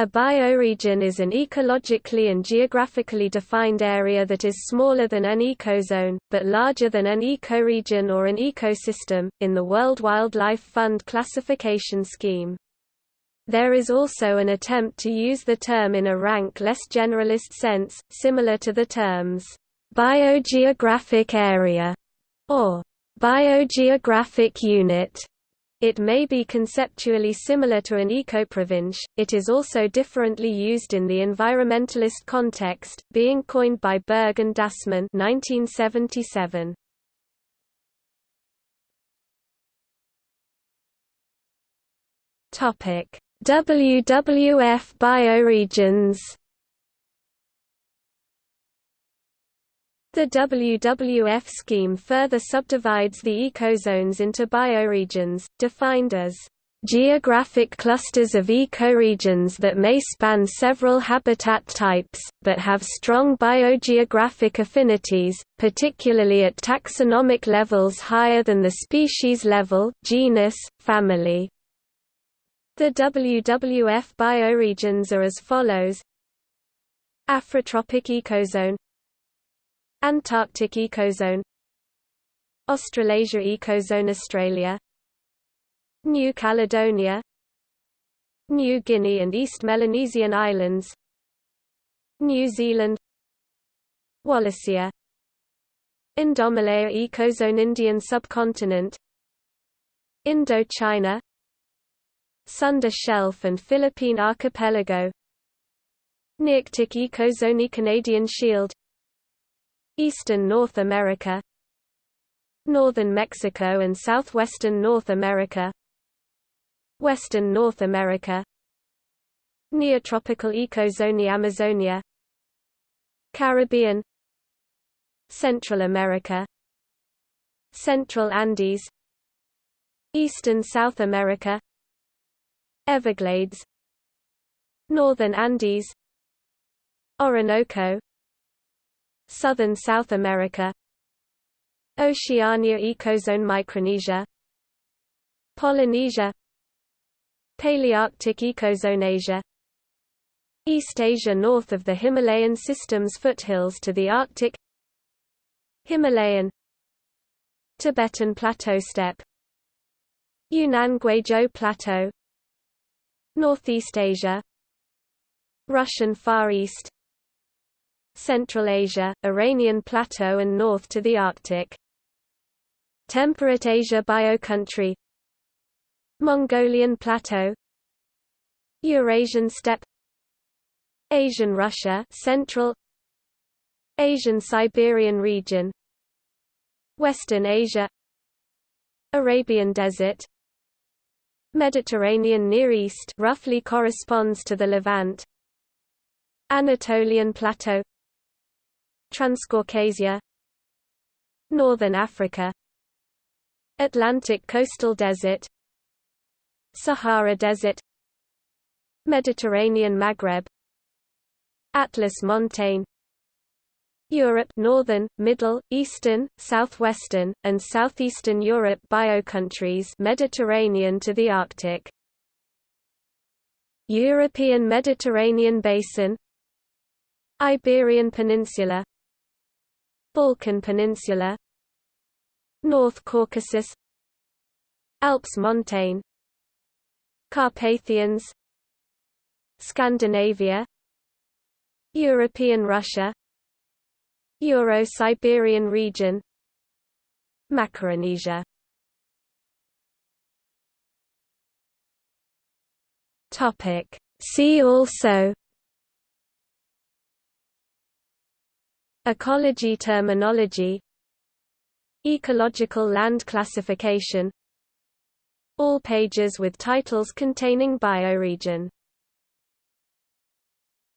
A bioregion is an ecologically and geographically defined area that is smaller than an ecozone, but larger than an ecoregion or an ecosystem, in the World Wildlife Fund classification scheme. There is also an attempt to use the term in a rank less generalist sense, similar to the terms, biogeographic area, or biogeographic unit. It may be conceptually similar to an ecoprovince, it is also differently used in the environmentalist context, being coined by Berg and Dasmann 1977. WWF bioregions The WWF scheme further subdivides the ecozones into bioregions, defined as geographic clusters of ecoregions that may span several habitat types, but have strong biogeographic affinities, particularly at taxonomic levels higher than the species level genus, family. The WWF bioregions are as follows Afrotropic ecozone Antarctic ecozone Australasia ecozone Australia New Caledonia New Guinea and East Melanesian Islands New Zealand Wallacea Indomalaya ecozone Indian subcontinent Indochina Sunda Shelf and Philippine Archipelago Nearctic ecozone Canadian Shield Eastern North America Northern Mexico and southwestern North America Western North America Neotropical ecozone Amazonia Caribbean Central America Central Andes Eastern South America Everglades Northern Andes Orinoco Southern South America Oceania ecozone Micronesia Polynesia Palearctic ecozone Asia East Asia north of the Himalayan system's foothills to the Arctic Himalayan Tibetan Plateau steppe Yunnan Guizhou Plateau Northeast Asia Russian Far East Central Asia, Iranian Plateau and north to the Arctic. Temperate Asia Biocountry Mongolian Plateau. Eurasian steppe. Asian Russia Central. Asian Siberian region. Western Asia. Arabian Desert. Mediterranean Near East roughly corresponds to the Levant. Anatolian Plateau Transcaucasia Northern Africa Atlantic coastal desert Sahara Desert Mediterranean Maghreb Atlas montane Europe Northern, Middle, Eastern, Southwestern, and Southeastern Europe biocountries Mediterranean to the Arctic European Mediterranean Basin Iberian Peninsula Balkan Peninsula North Caucasus Alps montane Carpathians Scandinavia European Russia Euro-Siberian region Macaronesia. Topic. See also Ecology terminology Ecological land classification All pages with titles containing bioregion